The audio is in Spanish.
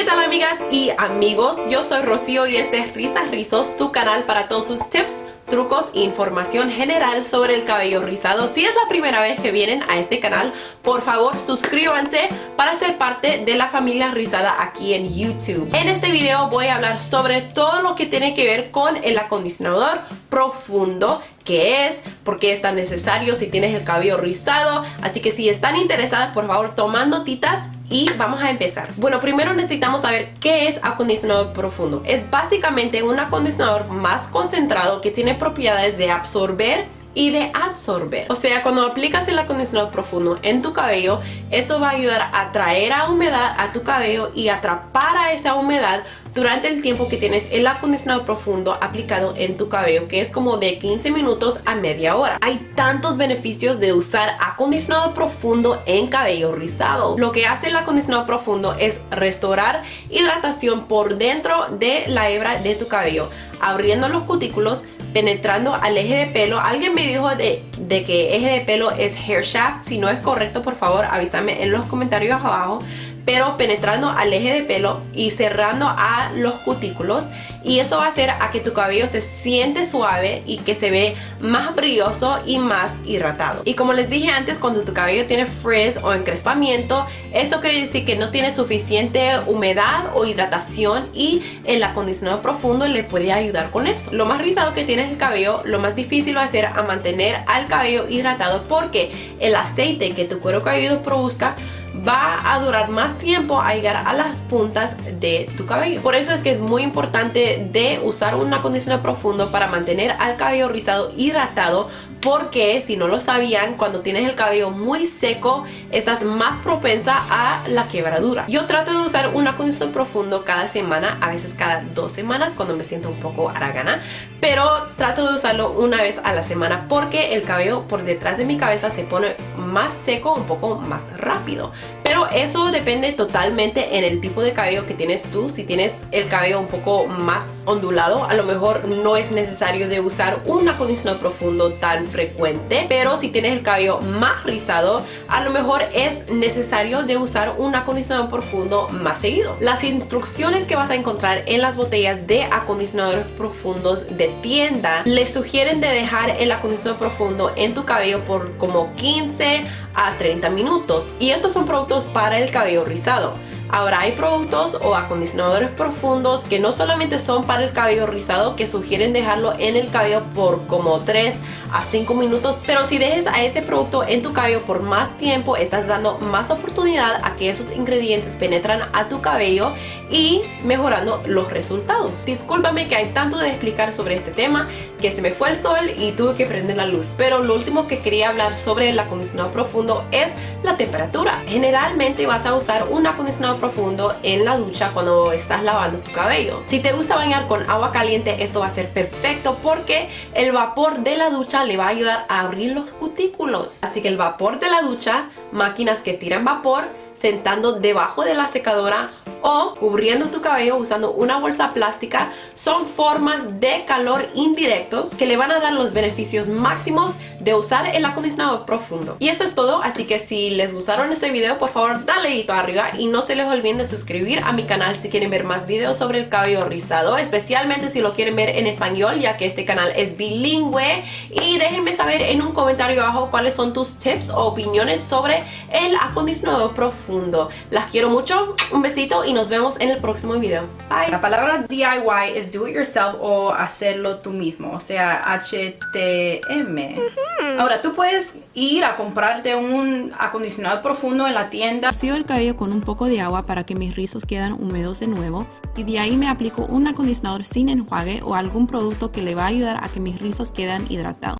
¿Qué tal amigas y amigos? Yo soy Rocío y este es Risas Rizos, tu canal para todos sus tips, trucos e información general sobre el cabello rizado. Si es la primera vez que vienen a este canal, por favor suscríbanse para ser parte de la familia rizada aquí en YouTube. En este video voy a hablar sobre todo lo que tiene que ver con el acondicionador profundo qué es, por qué es tan necesario si tienes el cabello rizado. Así que si están interesadas, por favor, toman notitas y vamos a empezar. Bueno, primero necesitamos saber qué es acondicionador profundo. Es básicamente un acondicionador más concentrado que tiene propiedades de absorber y de absorber. O sea, cuando aplicas el acondicionador profundo en tu cabello, esto va a ayudar a traer a humedad a tu cabello y atrapar a esa humedad durante el tiempo que tienes el acondicionador profundo aplicado en tu cabello, que es como de 15 minutos a media hora. Hay tantos beneficios de usar acondicionador profundo en cabello rizado. Lo que hace el acondicionador profundo es restaurar hidratación por dentro de la hebra de tu cabello, abriendo los cutículos, penetrando al eje de pelo. Alguien me dijo de, de, que eje de pelo es hair shaft. Si no es correcto, por favor, avísame en los comentarios abajo pero penetrando al eje de pelo y cerrando a los cutículos y eso va a hacer a que tu cabello se siente suave y que se ve más brilloso y más hidratado. Y como les dije antes, cuando tu cabello tiene frizz o encrespamiento, eso quiere decir que no tiene suficiente humedad o hidratación y el acondicionador profundo le puede ayudar con eso. Lo más rizado que tienes el cabello, lo más difícil va a ser a mantener al cabello hidratado porque el aceite que tu cuero cabelludo produzca va a durar más tiempo a llegar a las puntas de tu cabello. Por eso es que es muy importante de usar un acondicionador profundo para mantener al cabello rizado hidratado porque si no lo sabían, cuando tienes el cabello muy seco, estás más propensa a la quebradura. Yo trato de usar un acondicionador profundo cada semana, a veces cada dos semanas cuando me siento un poco aragana, pero trato de usarlo una vez a la semana porque el cabello por detrás de mi cabeza se pone más seco un poco más rápido. Eso depende totalmente en el tipo de cabello que tienes tú. Si tienes el cabello un poco más ondulado, a lo mejor no es necesario de usar un acondicionador profundo tan frecuente. Pero si tienes el cabello más rizado, a lo mejor es necesario de usar un acondicionador profundo más seguido. Las instrucciones que vas a encontrar en las botellas de acondicionadores profundos de tienda les sugieren de dejar el acondicionador profundo en tu cabello por como 15 a 30 minutos. Y estos son productos para el cabello rizado. Ahora hay productos o acondicionadores profundos que no solamente son para el cabello rizado, que sugieren dejarlo en el cabello por como 3 a 5 minutos, pero si dejes a ese producto en tu cabello por más tiempo, estás dando más oportunidad a que esos ingredientes penetran a tu cabello y mejorando los resultados. Discúlpame que hay tanto de explicar sobre este tema que se me fue el sol y tuve que prender la luz, pero lo último que quería hablar sobre el acondicionado profundo es la temperatura. Generalmente vas a usar un acondicionado profundo en la ducha cuando estás lavando tu cabello. Si te gusta bañar con agua caliente, esto va a ser perfecto porque el vapor de la ducha le va a ayudar a abrir los cutículos. Así que el vapor de la ducha, máquinas que tiran vapor, sentando debajo de la secadora o cubriendo tu cabello usando una bolsa plástica son formas de calor indirectos que le van a dar los beneficios máximos de usar el acondicionador profundo. Y eso es todo, así que si les gustaron este video, por favor dale dedito arriba y no se les olviden de suscribir a mi canal si quieren ver más videos sobre el cabello rizado, especialmente si lo quieren ver en español, ya que este canal es bilingüe. Y déjenme saber en un comentario abajo cuáles son tus tips o opiniones sobre el acondicionador profundo. Las quiero mucho, un besito y nos vemos en el próximo video. Bye. La palabra DIY es do it yourself o hacerlo tú mismo, o sea, HTM. Ahora, tú puedes ir a comprarte un acondicionador profundo en la tienda. Rocío el cabello con un poco de agua para que mis rizos quedan húmedos de nuevo y de ahí me aplico un acondicionador sin enjuague o algún producto que le va a ayudar a que mis rizos queden hidratados.